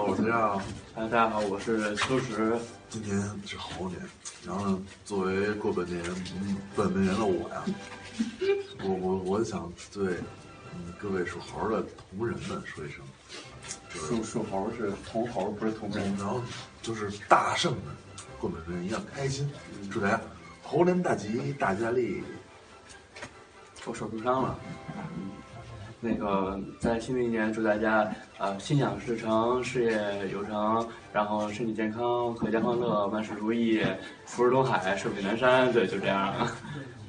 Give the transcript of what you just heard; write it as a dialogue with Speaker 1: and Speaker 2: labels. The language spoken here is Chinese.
Speaker 1: 大家好，
Speaker 2: 大家好，我是秋实。
Speaker 1: 今年是猴年，然后呢，作为过本年嗯本命年的我呀，我我我想对嗯各位属猴的同仁们说一声，
Speaker 2: 属属猴是同猴，不是同人。
Speaker 1: 然后就是大圣们过本命年一样开心，祝大家猴年大吉，大吉大利。
Speaker 2: 我手受伤了，嗯，那个在新的一年祝大家呃、心想事成，事业有成，然后身体健康，阖家欢乐，万事如意，福如东海，寿比南山。对，就这样。